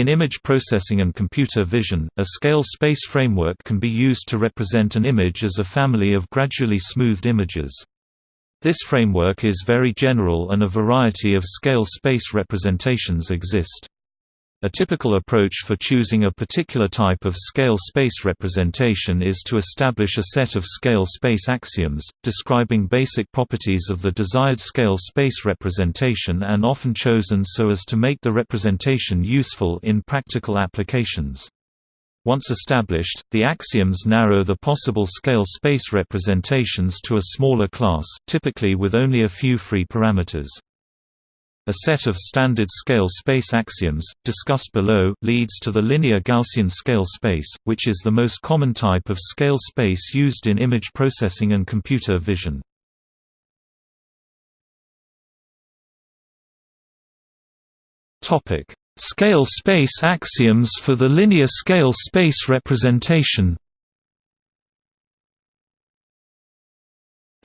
In image processing and computer vision, a scale space framework can be used to represent an image as a family of gradually smoothed images. This framework is very general and a variety of scale space representations exist. A typical approach for choosing a particular type of scale space representation is to establish a set of scale space axioms, describing basic properties of the desired scale space representation and often chosen so as to make the representation useful in practical applications. Once established, the axioms narrow the possible scale space representations to a smaller class, typically with only a few free parameters. A set of standard scale space axioms, discussed below, leads to the linear Gaussian scale space, which is the most common type of scale space used in image processing and computer vision. Scale space axioms for the linear scale space representation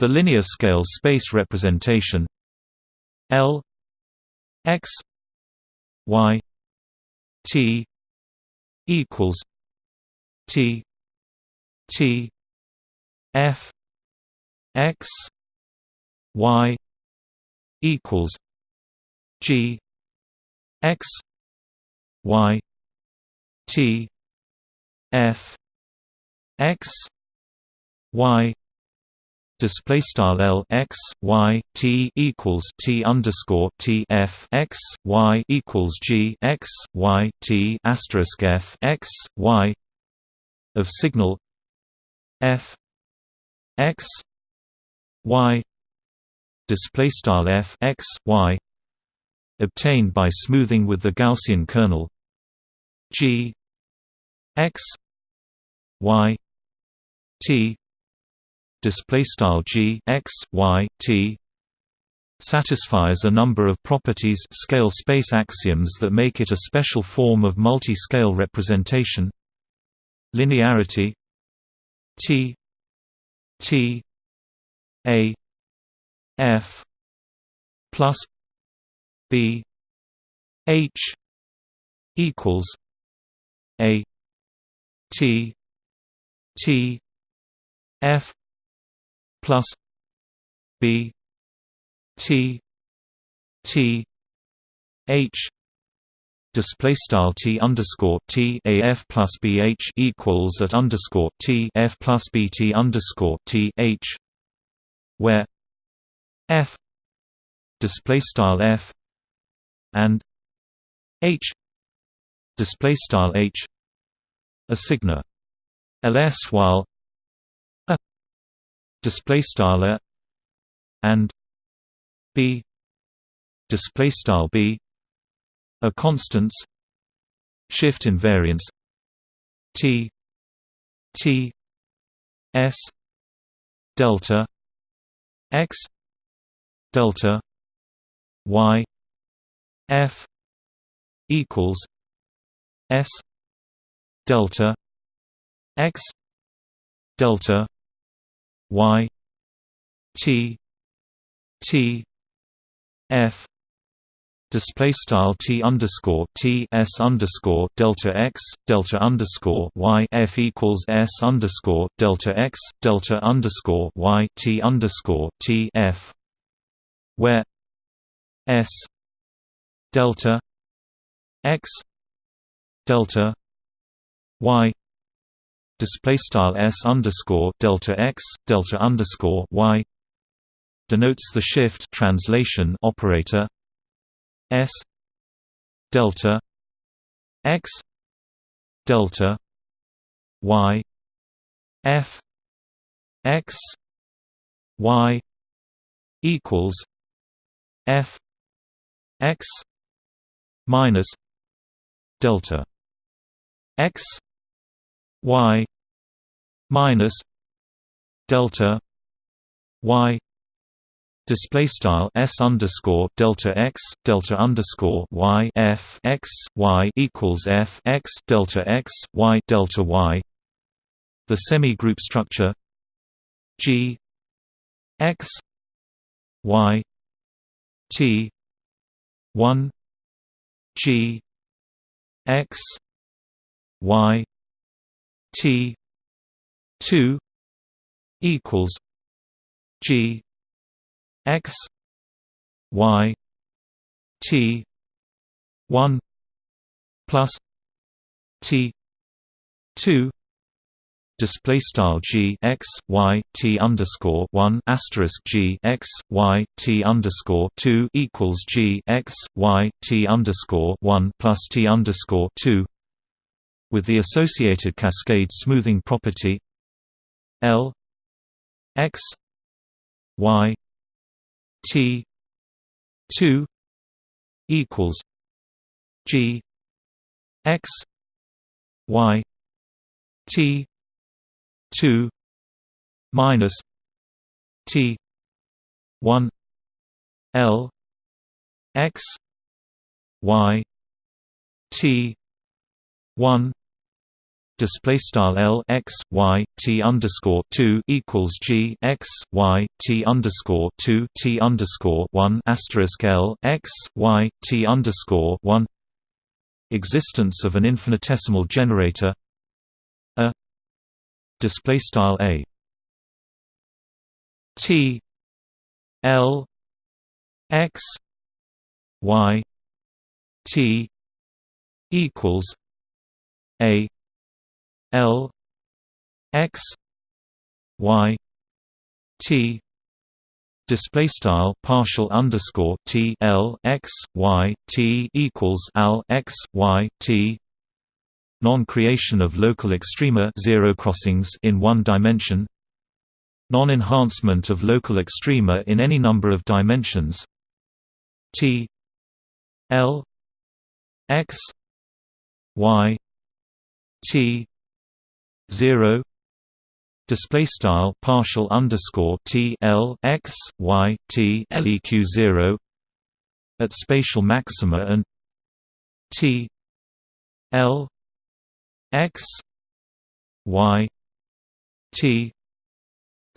The linear scale space representation L x y t equals t t f x y equals g x y t f x y display style L x y t equals T underscore T F x y equals G x y T asterisk F x y of signal F x y display style F x y obtained by smoothing with the Gaussian kernel G x y T display style g x y t satisfies a number of properties scale space axioms that make it a special form of multi-scale representation. Linearity t t a f plus b h equals a t t f plus B T T H display style T underscore T A F plus B H equals at underscore T F plus B T underscore T H where F display style F and H display style H a sigma ls while display style a and b display style b a constants shift invariance t t s delta x delta y f equals s delta x delta y t t f display style t underscore t s underscore delta x delta underscore y f equals s underscore delta x delta underscore y t underscore t f where s delta x delta y display style s underscore delta x delta underscore y denotes the shift translation operator s delta x delta y f x y equals f x minus delta x y minus delta y display style s underscore delta x delta underscore y f x y equals f x delta x y delta y. The semi-group structure g x y t one g x y t 2 equals g x y t 1 plus t 2 display style g x y t underscore one asterisk g x y t underscore two equals g x y t underscore one plus t underscore two with the associated cascade smoothing property L x y t two equals g x y t 2 minus T 1 L X Y T 1 display style L X Y T underscore two equals G X Y T underscore two T underscore one asterisk L X Y T underscore one existence of an infinitesimal generator a display style a t l x y t equals a l x y t display style partial underscore t l x y t equals al x y t non-creation of local extrema zero crossings in one dimension non-enhancement of local extrema in any number of dimensions t l x y t 0 display style partial underscore t l x y t leq 0 at spatial maxima and t l x y t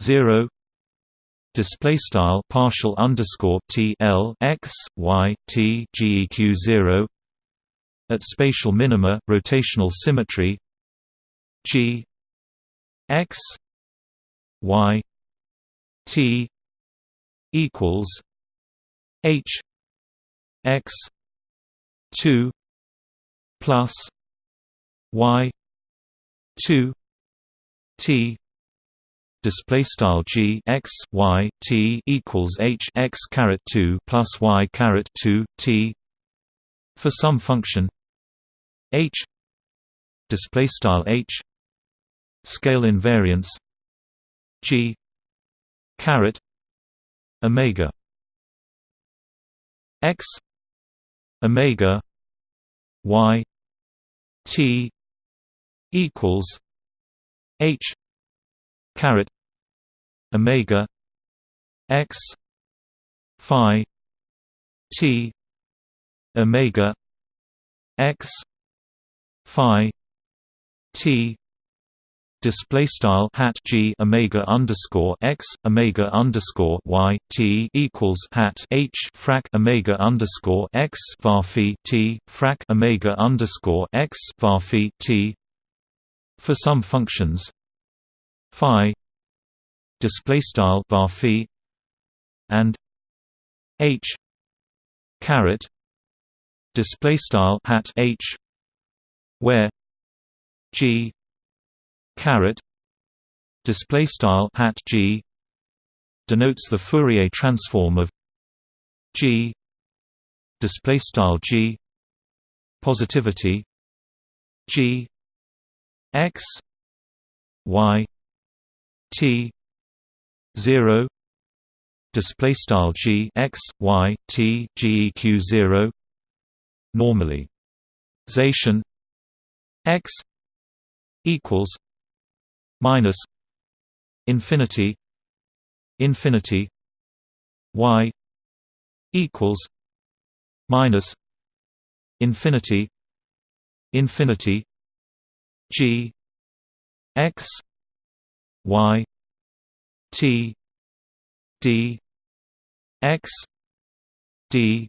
0 display style partial underscore t l x y t geq 0 at spatial minima rotational symmetry g x y t equals h x 2 plus y 2 t. Display style g x y t equals h x caret 2 plus y caret 2 t. For some function h display style h scale invariance g caret omega x omega y t equals H caret Omega X Phi T Omega X Phi T display style hat g omega underscore x omega underscore y t equals hat h frac omega underscore x var t frac omega underscore x var t for some functions. Phi display style bar phi and h caret display style hat h where g caret display style hat g denotes the Fourier transform of g display style g positivity g x y t 0 display style g x y t geq 0 normally. Zation x equals minus infinity infinity y equals minus infinity infinity G X Y T D X D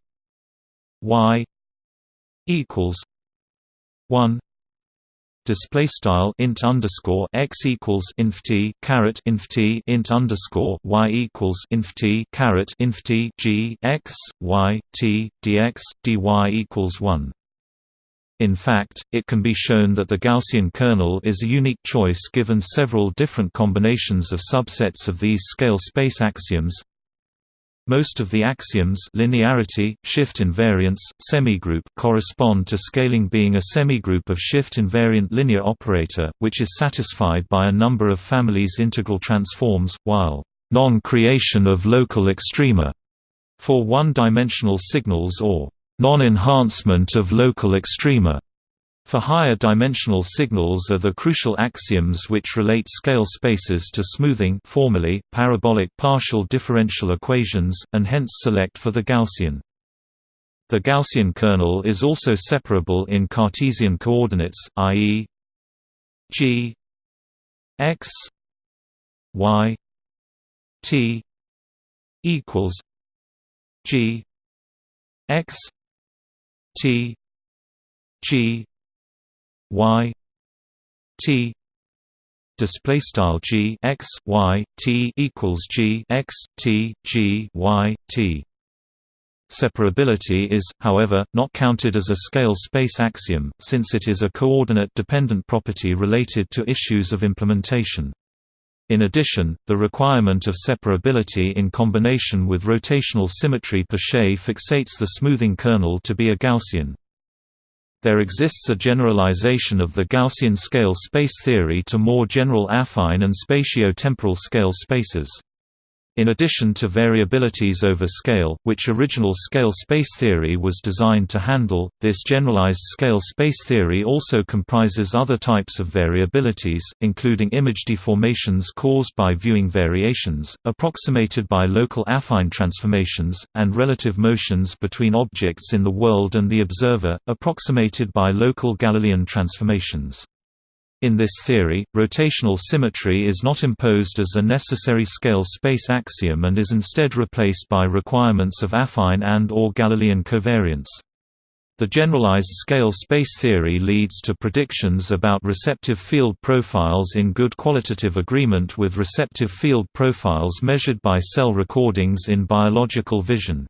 Y equals 1 display style int underscore x equals inf t caret inf t int underscore y equals inf t caret inf t g x y t dx dy equals one. In fact, it can be shown that the Gaussian kernel is a unique choice given several different combinations of subsets of these scale space axioms most of the axioms linearity, shift invariance, semigroup correspond to scaling being a semigroup of shift invariant linear operator, which is satisfied by a number of families integral transforms, while non-creation of local extrema for one-dimensional signals or non-enhancement of local extrema for higher dimensional signals are the crucial axioms which relate scale spaces to smoothing formally, parabolic partial differential equations, and hence select for the Gaussian. The Gaussian kernel is also separable in Cartesian coordinates, i.e. g x y t equals g x t g y t display style g x y t equals g x t g y t. Separability is, however, not counted as a scale space axiom, since it is a coordinate-dependent property related to issues of implementation. In addition, the requirement of separability in combination with rotational symmetry per se fixates the smoothing kernel to be a Gaussian. There exists a generalization of the Gaussian scale space theory to more general affine and spatio-temporal scale spaces. In addition to variabilities over scale, which original scale space theory was designed to handle, this generalized scale space theory also comprises other types of variabilities, including image deformations caused by viewing variations, approximated by local affine transformations, and relative motions between objects in the world and the observer, approximated by local Galilean transformations. In this theory, rotational symmetry is not imposed as a necessary scale space axiom and is instead replaced by requirements of affine and or Galilean covariance. The generalized scale space theory leads to predictions about receptive field profiles in good qualitative agreement with receptive field profiles measured by cell recordings in biological vision.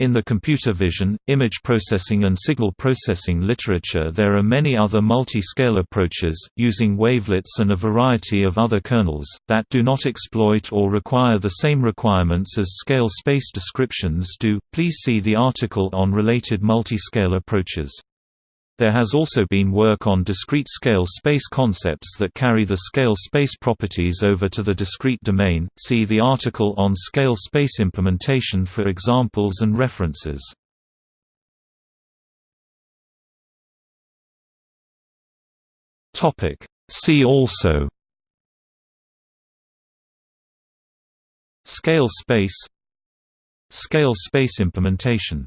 In the computer vision, image processing and signal processing literature there are many other multi-scale approaches, using wavelets and a variety of other kernels, that do not exploit or require the same requirements as scale space descriptions do. Please see the article on related multi-scale approaches. There has also been work on discrete scale space concepts that carry the scale space properties over to the discrete domain. See the article on scale space implementation for examples and references. Topic: See also Scale space Scale space implementation